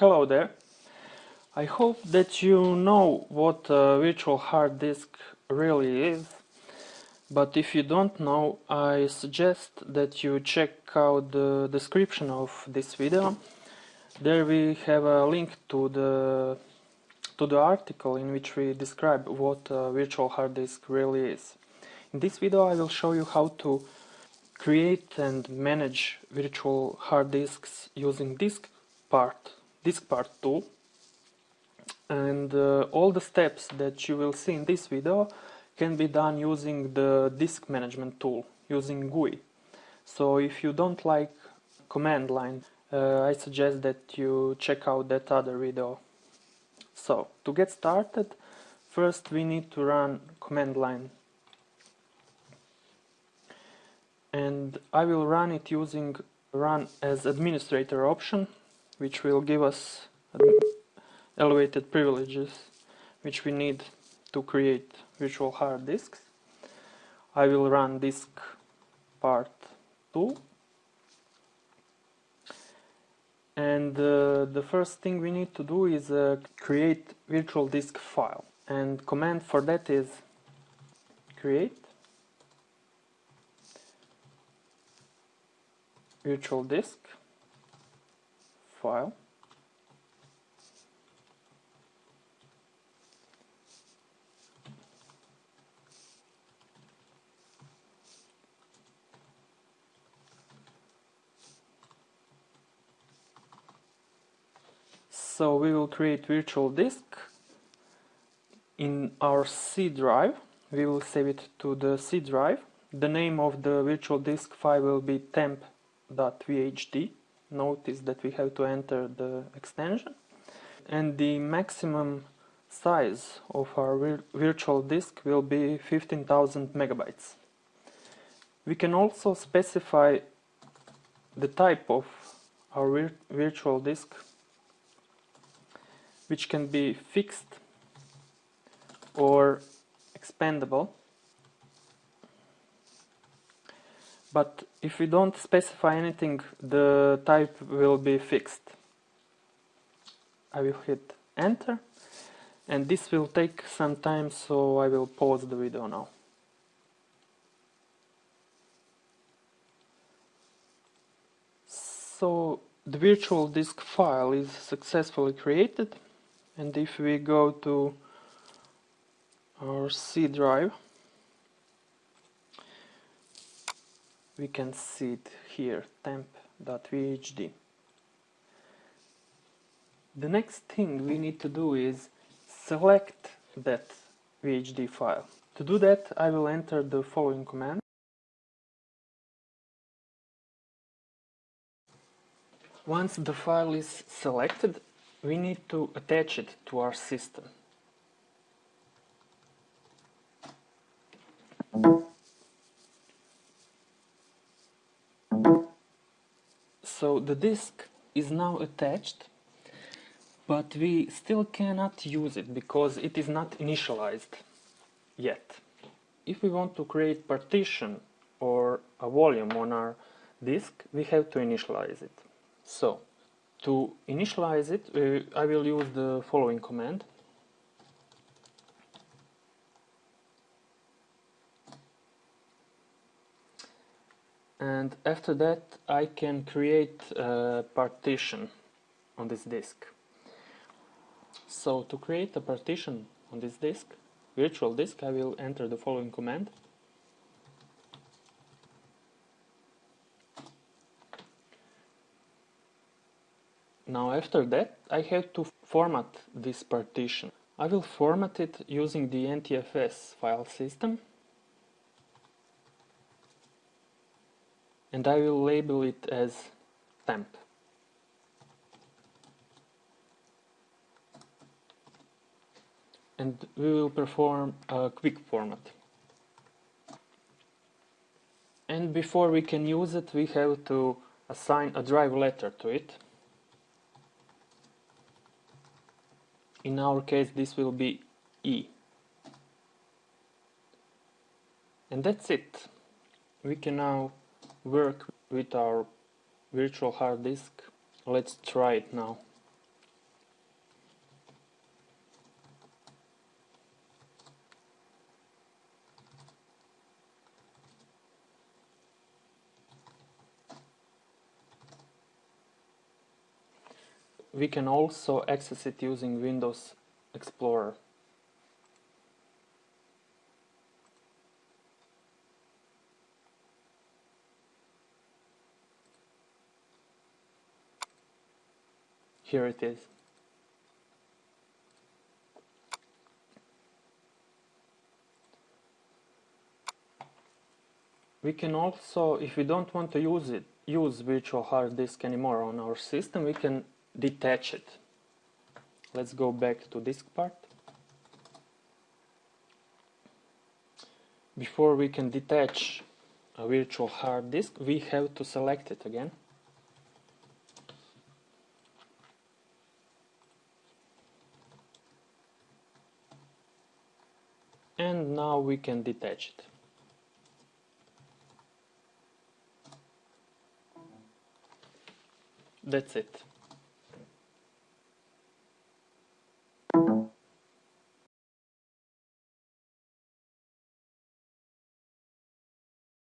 Hello there. I hope that you know what a virtual hard disk really is, but if you don't know, I suggest that you check out the description of this video. There we have a link to the to the article in which we describe what a virtual hard disk really is. In this video I will show you how to create and manage virtual hard disks using disk part, diskpart tool and uh, all the steps that you will see in this video can be done using the disk management tool using GUI. So if you don't like command line uh, I suggest that you check out that other video. So to get started first we need to run command line and I will run it using run as administrator option which will give us elevated privileges which we need to create virtual hard disks. I will run disk part 2 and uh, the first thing we need to do is uh, create virtual disk file. And command for that is create virtual disk file. So we will create virtual disk in our C drive. We will save it to the C drive. The name of the virtual disk file will be temp .vhd notice that we have to enter the extension and the maximum size of our vir virtual disk will be 15,000 megabytes. We can also specify the type of our vir virtual disk which can be fixed or expandable but if we don't specify anything the type will be fixed. I will hit enter and this will take some time so I will pause the video now. So the virtual disk file is successfully created and if we go to our C drive we can see it here temp.vhd the next thing we need to do is select that VHD file. To do that I will enter the following command. Once the file is selected we need to attach it to our system So the disk is now attached, but we still cannot use it because it is not initialized yet. If we want to create partition or a volume on our disk, we have to initialize it. So, to initialize it, uh, I will use the following command and after that I can create a partition on this disk. So to create a partition on this disk, virtual disk, I will enter the following command. Now after that I have to format this partition. I will format it using the NTFS file system and I will label it as temp. And we will perform a quick format. And before we can use it, we have to assign a drive letter to it. In our case, this will be E. And that's it. We can now work with our virtual hard disk. Let's try it now. We can also access it using Windows Explorer. Here it is. We can also, if we don't want to use it, use virtual hard disk anymore on our system, we can detach it. Let's go back to diskpart. Before we can detach a virtual hard disk, we have to select it again. And now we can detach it. That's it.